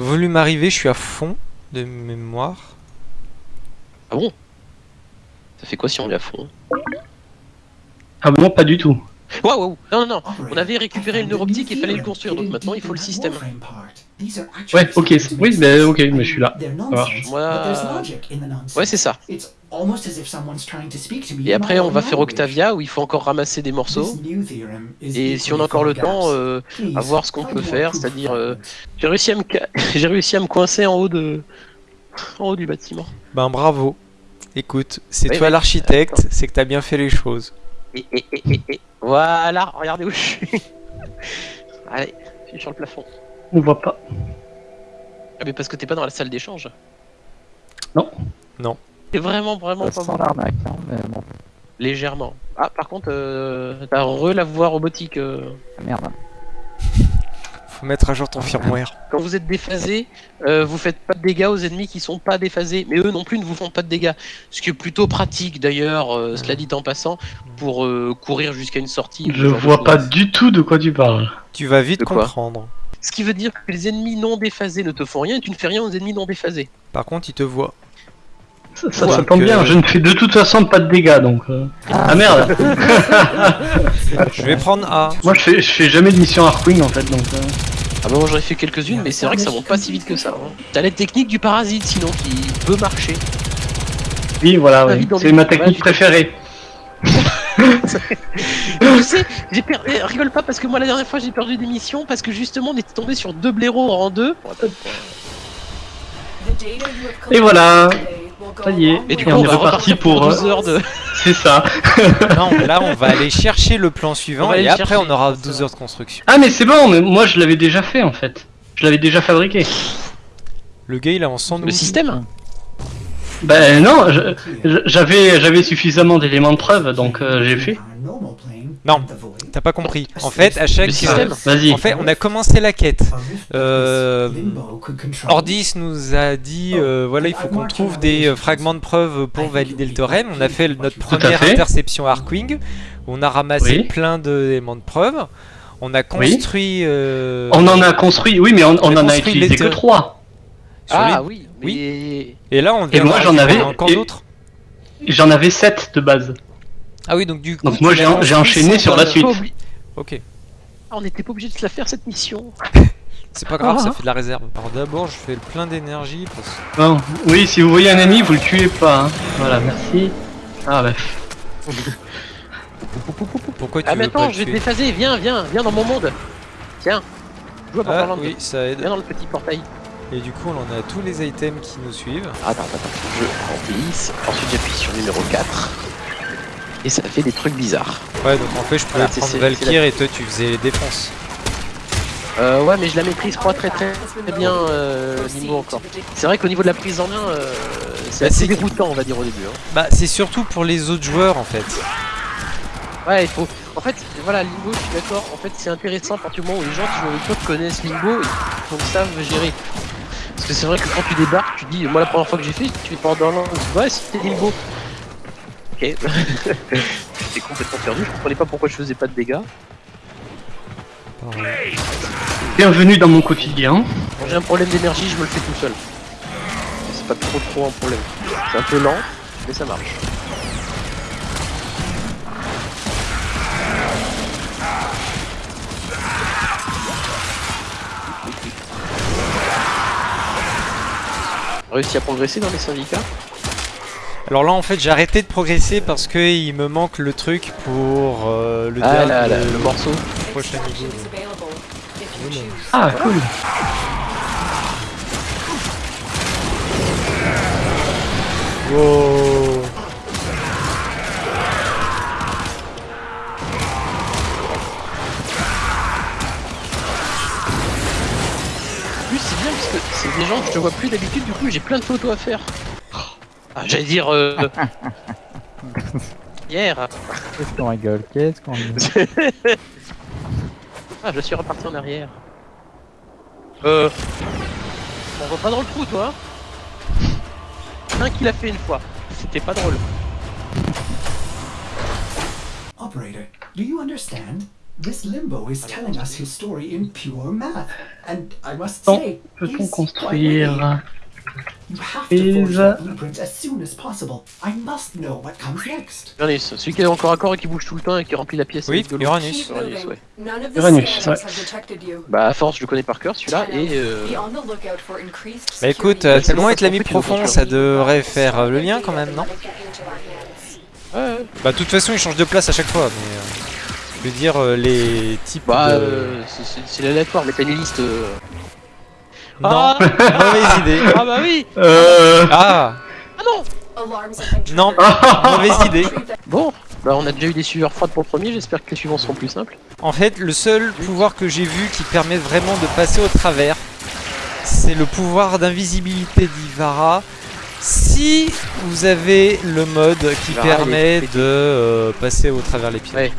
Volume arrivé, je suis à fond de mémoire. Ah bon? Ça fait quoi si on est à fond? Ah bon, pas du tout. Waouh, waouh Non, non, non On avait récupéré le neuroptique et fallait le construire, donc maintenant il faut le système. Ouais, ok, oui, mais ok, mais je suis là. Moi- Ouais, c'est ça. Et après, on va faire Octavia où il faut encore ramasser des morceaux. Et si on a encore le temps, euh, à voir ce qu'on peut faire, c'est-à-dire, euh, j'ai réussi à me, ca- j'ai réussi à me coincer en haut de, en haut du bâtiment. Ben bravo. Écoute, c'est Oui, toi oui. l'architecte, c'est que t'as bien fait les choses. Et, et, et, et, et. Voilà, regardez où je suis. Allez, je suis sur le plafond. On voit pas. Ah, mais parce que t'es pas dans la salle d'échange. Non. Non. C'est vraiment, vraiment Ça pas sent bon. l'arnaque, hein, mais bon. Légèrement. Ah, par contre, euh, t'as re la voix robotique. euh, Ah, Merde. Faut mettre à jour ton firmware. Quand vous êtes déphasé, euh, vous faites pas de dégâts aux ennemis qui sont pas déphasés, mais eux non plus ne vous font pas de dégâts. Ce qui est plutôt pratique d'ailleurs, euh, cela dit en passant, pour euh, courir jusqu'à une sortie. Je vois pas du tout de quoi tu parles. Tu vas vite De quoi comprendre. Ce qui veut dire que les ennemis non déphasés ne te font rien et tu ne fais rien aux ennemis non déphasés. Par contre, il te voit. Ça, ça, Ouais, ça tombe que- bien, je ne fais de toute façon pas de dégâts donc. euh. Ah merde Je vais prendre A. Moi je fais, je fais jamais de mission Arkwing en fait donc. euh. Ah bah moi j'en ai fait quelques-unes, mais c'est vrai que ça monte pas si vite que ça. hein. T'as la technique du parasite sinon qui peut marcher. Oui voilà, Ah, ouais. c'est ma technique préférée. tu sais, j'ai perdu. eh, Rigole pas parce que moi la dernière fois j'ai perdu des missions parce que justement on était tombé sur deux blaireaux en deux. Et voilà, ça y est. Et du coup on on est reparti pour pour, euh, 12 heures de. C'est ça. Non, là, on va aller chercher le plan suivant et après, on aura c'est 12 ça. heures de construction. Ah mais c'est bon, mais moi je l'avais déjà fait en fait. Je l'avais déjà fabriqué. Le gars, il avance sans nous. Le système Ben non, j'avais j'avais suffisamment d'éléments de preuve donc euh, j'ai fait. Non, T'as pas compris. En fait, à chaque. Le système Vas-y. En fait, on a commencé la quête. Euh, Ordis nous a dit euh, voilà, il faut qu'on trouve des fragments de preuves pour valider le théorème. On a fait notre première fait. interception Arkwing. On a ramassé Oui. plein d'éléments de preuves. On a construit. euh, On en a construit, oui mais on, on on a en a construit utilisé que trois. Ah les- oui, oui. mais- Et là, on vient moi, j'en avais- encore et- d'autres. J'en avais sept de base. Ah oui, donc du coup. Donc moi j'ai enchaîné sur la suite. Obli- Ok, Ah, on n'était pas obligé de se la faire cette mission. c'est pas grave, Ah. ça fait de la réserve. Alors d'abord, je fais le plein d'énergie. Parce... Bon, oui, si vous voyez un ami, vous le tuez pas. hein. Voilà, merci. Ah bah. Pourquoi tu Ah mais attends, je vais te déphaser, viens, viens, viens dans mon monde. Tiens. Joue à Ah oui, ça aide. Viens dans le petit portail. Et du coup, on en a tous les items qui nous suivent. Attends, attends, attends. Je remplisse. Ensuite j'appuie sur numéro 4. Et ça fait des trucs bizarres. Ouais, donc en fait, je pouvais Ah, prendre Valkyr et toi, tu faisais les défenses. Euh, ouais, mais je la maîtrise pas très très, très bien euh, niveau encore. C'est vrai qu'au niveau de la prise en main, euh, c'est Bah, assez déroutant, on va dire au début. hein. Bah, c'est surtout pour les autres joueurs en fait. Ouais, il faut. En fait, voilà, Limbo, je suis d'accord. En fait, c'est intéressant à partir du moment où les gens qui jouent avec toi connaissent Limbo et donc savent gérer. Parce que c'est vrai que quand tu débarques, tu dis, moi la première fois que j'ai fait, tu fais Borderlands, tu dis, ouais, c'était Limbo. Ok. J'étais complètement perdu, je comprenais pas pourquoi je faisais pas de dégâts. Bienvenue dans mon quotidien. Quand j'ai un problème d'énergie, je me le fais tout seul. C'est pas trop trop un problème. C'est un peu lent, mais ça marche. Réussi à progresser dans les syndicats Alors là, en fait, j'ai arrêté de progresser parce que il me manque le truc pour euh, le, Ah dernier- là là, le morceau. prochain niveau. Ah, cool. Wow. Je vois plus d'habitude, du coup j'ai plein de photos à faire. Ah, j'allais dire. Euh... Hier. Qu'est-ce qu'on rigole Qu'est-ce qu'on rigole Ah, je suis reparti en arrière. Euh. On va pas dans le trou, toi Un qui l'a fait une fois. C'était pas drôle. Operator, do you understand? This limbo is telling us his story in pure math, and I must say, Peut-on construire witty. You have to Is, forge the blueprint as soon as possible. I must know what comes next. Uranus, celui qui est encore à corps et qui bouge tout le temps et qui remplit la pièce Oui. Uranus. Uranus, ouais. Uranus, ouais. Bah à force je le connais par cœur celui-là et euh... Bah écoute, euh, c'est tellement être l'ami profond, ça devrait faire euh, le lien quand même, non ouais, ouais. Bah de toute façon, il change de place à chaque fois, mais... je veux dire, euh, les types Bah de... euh, c'est- l'aléatoire mais t'as une liste. euh. Non, Ah mauvaise idée. Ah bah oui Euh... Ah Ah non. Non, mauvaise idée. Bon, bah on a déjà eu des sueurs froides pour le premier, j'espère que les suivants seront plus simples. En fait, le seul pouvoir que j'ai vu qui permet vraiment de passer au travers, c'est le pouvoir d'invisibilité d'Ivara. Si vous avez le mode qui Ivara, permet de euh, passer au travers les pieds. Ouais.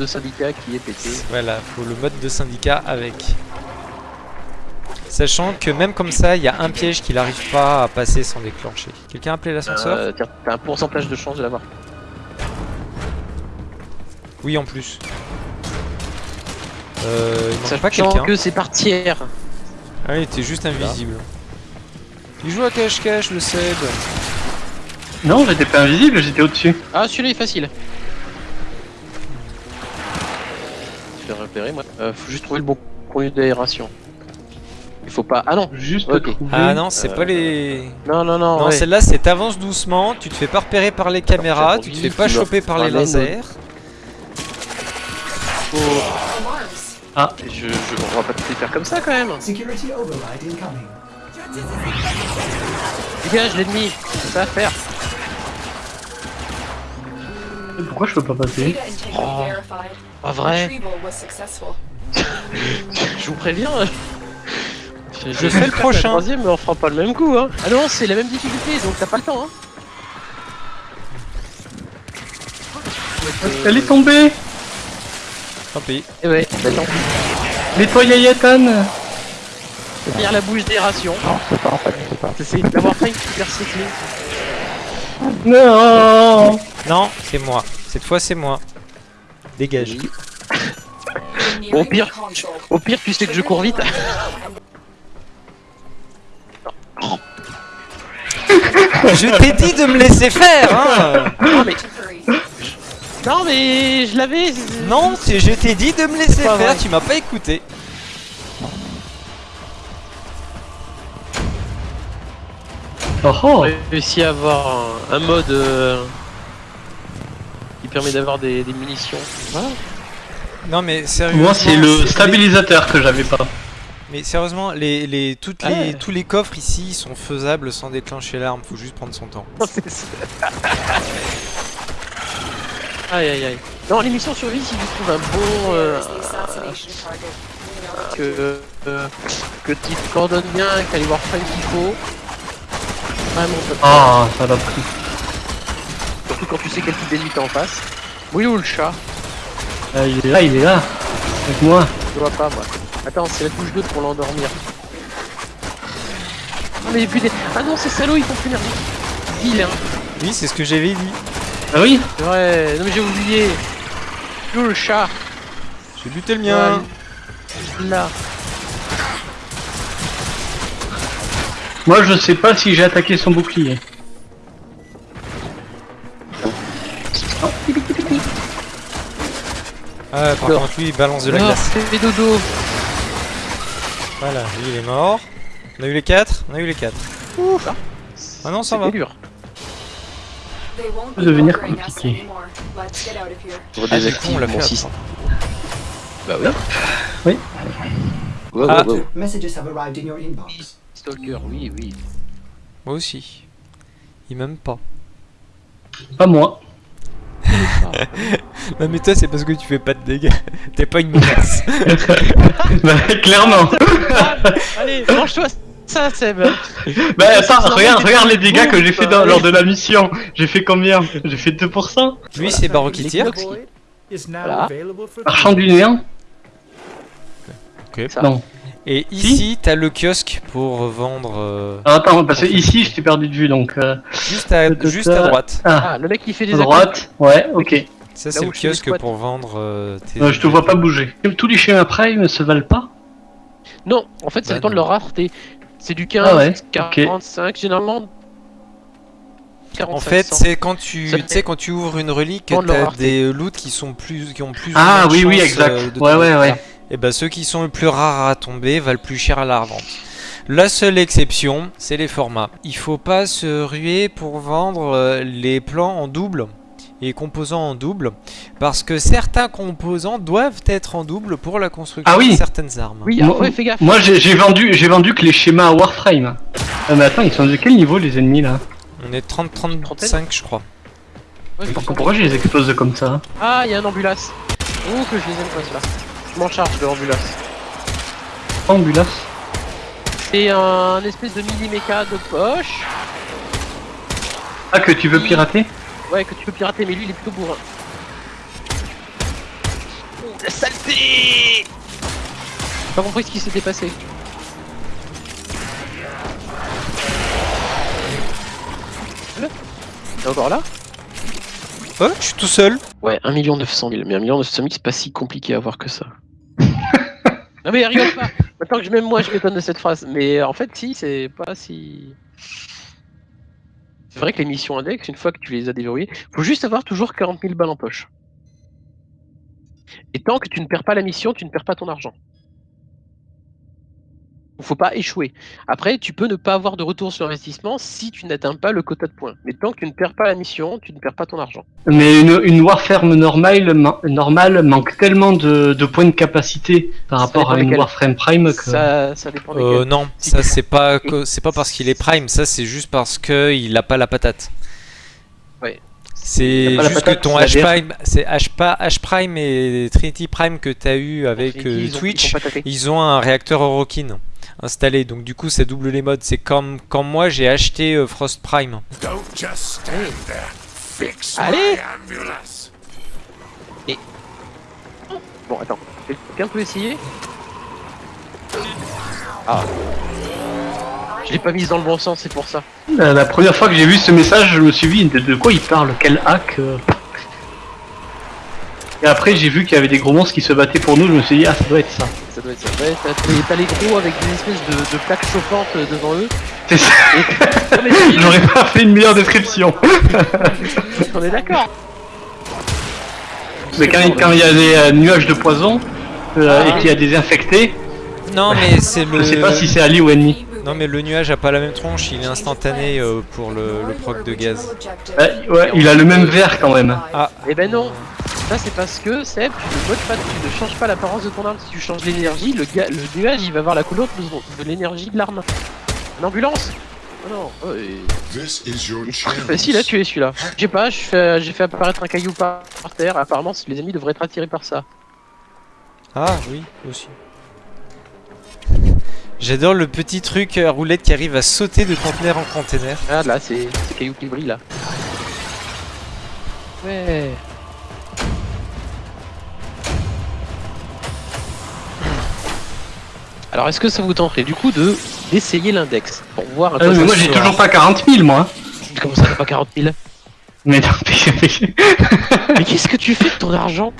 De syndicat qui est pété. Voilà, faut le mode de syndicat avec. Sachant que même comme ça, il y a un piège qu'il n'arrive pas à passer sans déclencher. Quelqu'un a appelé l'ascenseur Euh, tiens, t'as un pourcentage de chance de l'avoir. Oui, en plus. Euh, il manque pas Sachant quelqu'un. que c'est par tiers. Ah, il était juste invisible. Il joue à cache-cache, le Seb. Non, j'étais pas invisible, j'étais au-dessus. Ah celui-là est facile. Repérer moi. Euh, faut juste trouver le bon conduit d'aération. Il faut pas. Ah non Juste trouver. Ah non, c'est Euh, pas les... Non non non, Non, ouais. celle-là, c'est t'avances doucement, tu te fais pas repérer par les caméras, c'est tu te fais pas choper par les lasers. Alarms. Je, je, on va pas tout les faire comme ça quand même. Dégage l'ennemi, c'est ça à faire. Pourquoi je peux pas passer Oh. Pas vrai. Je vous préviens. Je, Je fais le prochain. Troisième, mais on fera pas le même coup. Hein. Ah non, c'est la même difficulté, donc t'as pas le temps. Hein. Elle est tombée Tant pis. Et ouais, attends. Nettoie Yayatan Finir la bouche d'aération. Non, c'est pas en fait, c'est pas. C'est d'avoir failli super cycler. Non Non, c'est moi. Cette fois, c'est moi. Dégage. Au pire, au pire, tu sais que je cours vite. Je t'ai dit de me laisser faire, hein Non mais, non mais, je l'avais. Non, c'est- je t'ai dit de me laisser faire, vrai. tu m'as pas écouté. Oh oh J'ai réussi à avoir un, un mode euh, permet d'avoir des, des munitions. Voilà. Non mais sérieusement. Moi, c'est le stabilisateur que j'avais pas. Mais sérieusement, les, les, toutes les, Ouais. tous les coffres ici sont faisables sans déclencher l'arme, faut juste prendre son temps. C'est ça. aïe aïe aïe. Non, l'émission survie si tu trouves un bon. euh, que, euh, que tu te coordonnes bien, qu'elle voir faire qu'il faut. Vraiment. Ah, ça l'a pris. Surtout quand tu sais quel type d'ennemi t'es en face. Oui ou le chat Ah, il est là, il est là. Avec moi. Je vois pas moi. Attends, c'est la touche 2 pour l'endormir. Ah mais putain. Ah non, ces salauds ils font plus énergie. Vilain. Oui, c'est ce que j'avais dit. Ah oui vrai. Non mais j'ai oublié. Où le chat J'ai buté le mien. Là. Moi, je sais pas si j'ai attaqué son bouclier. Ah, par contre, lui, il balance de la Non, glace. fais dodo. Voilà, lui, il est mort. On a eu les 4 On a eu les 4. Ouf. Ah non, ça va. C'est dur. peut devenir compliqué. Ah, du coup, on l'a fait à trois. Bah oui. Oui. Wow, Ah. wow, wow. Messages have arrived in your inbox. Stalker, oui, oui. Moi aussi. Il m'aime pas. Pas moi. Non mais toi c'est parce que tu fais pas de dégâts. T'es pas une menace. bah, clairement. Allez, mange-toi ça, Seb. bah, attends, regarde, regarde les dégâts que j'ai fait dans- lors de la mission. J'ai fait combien? J'ai fait 2%. Lui c'est Baro qui tire. Voilà. Marchand du néant Ok. Ça. Non. Et ici t'as le kiosque pour vendre euh, Ah, attends, parce que ici, je t'ai perdu de vue, donc... Euh, juste, à, juste à droite. ah, Ah, le mec qui fait des à droite Ouais, ok. Ça, c'est le kiosque pour vendre euh, tes. Euh, je te vois pas bouger. Tous les schémas Prime se valent pas Non, en fait, ça Bah, dépend de leur rareté. C'est du 15, Ah ouais, ok. 45, généralement. 45, En fait, 100. c'est quand tu, Ça tu sais, quand tu ouvres une relique, t'as des loots qui sont plus, qui ont plus. Ah oui, oui, exact. euh, ouais, ouais, ouais. Et ben ceux qui sont le plus rares à tomber valent plus cher à la revente. La seule exception, c'est les formats. Il faut pas se ruer pour vendre euh, les plans en double et composants en double parce que certains composants doivent être en double pour la construction Ah oui. de certaines armes. Oui, Moi- fais gaffe. Moi j'ai vendu, j'ai vendu que les schémas Warframe. Ah, mais attends, ils sont de quel niveau les ennemis là? On est 30-35 je crois. Ouais, Pourquoi, je les explose comme ça Ah, il y a un ambulance. Oh, que je les aime pas, ceux-là. Je m'en charge de l'ambulance. Ambulance? C'est un espèce de mini méca de poche. Ah, que tu veux pirater? Ouais, que tu peux pirater, mais lui, il est plutôt bourrin. Oh, la saleté J'ai pas compris ce qui s'était passé. Là T'es encore là? Oh, je suis tout seul. Ouais, 1 900 000. Mais 1 900 000, c'est pas si compliqué à voir que ça. non mais rigole pas Maintenant que je- même moi je m'étonne de cette phrase. Mais en fait, si, c'est pas si... C'est vrai que les missions index, une fois que tu les as déverrouillées, faut juste avoir toujours 40 000 balles en poche. Et tant que tu ne perds pas la mission, tu ne perds pas ton argent. Faut pas échouer. Après, tu peux ne pas avoir de retour sur investissement si tu n'atteins pas le quota de points. Mais tant que tu ne perds pas la mission, tu ne perds pas ton argent. Mais une, une Warframe normale, ma- normale manque tellement de, de points de capacité par Ça rapport à une. Warframe Prime que... Ça, ça dépend Euh, non, Si ça c'est pas que- c'est pas parce qu'il est prime, ça c'est juste parce que il a pas la patate. Ouais. C'est juste que ton H prime, c'est H pas H prime et Trinity prime que t'as eu avec euh, ils ont- Twitch, ils ont un réacteur Orokin installé, donc du coup ça double les modes. C'est comme quand moi j'ai acheté euh, Frost Prime. Don't just stand there. Fix Allez. ambulance. Bon, attends. Quelqu'un peut essayer? Ah. Je l'ai pas mise dans le bon sens, c'est pour ça. La, la première fois que j'ai vu ce message, je me suis dit de, de quoi il parle, quel hack euh. Et après j'ai vu qu'il y avait des gros monstres qui se battaient pour nous, je me suis dit ah ça doit être ça. Ça doit être ça. Ouais, t'as les gros avec des espèces de, de plaques chauffantes euh, devant eux. C'est ça. J'aurais pas fait une meilleure description. on est d'accord. Mais quand, quand il y a des euh, nuages de poison euh, Ah. et qu'il y a des infectés, Non mais c'est je le. sais pas si c'est allié ou ennemi. Non mais le nuage a pas la même tronche, il est instantané euh, pour le, le proc de gaz. Ouais, ouais, il a le même vert quand même. Eh ben non. Ça c'est parce que Seb, tu ne pas, tu ne changes pas l'apparence de ton arme. Si tu changes l'énergie, le, nuage il va avoir la couleur de, de l'énergie de l'arme. Une ambulance Oh non, oh, et- This is your c'est chance. facile à tuer celui-là. Je sais pas, je fais- j'ai fait apparaître un caillou par, par terre. Apparemment, les ennemis devraient être attirés par ça. Ah oui, aussi. J'adore le petit truc à roulette qui arrive à sauter de conteneur en conteneur. Ah là, c'est c'est caillou qui brille là. Ouais. Alors, est-ce que ça vous tenterait du coup de d'essayer l'index pour voir à Ah, quoi mais ça moi j'ai toujours pas 40 000 moi. Comment ça fait pas 40 000 Mais non, mais- Mais qu'est-ce que tu fais de ton argent?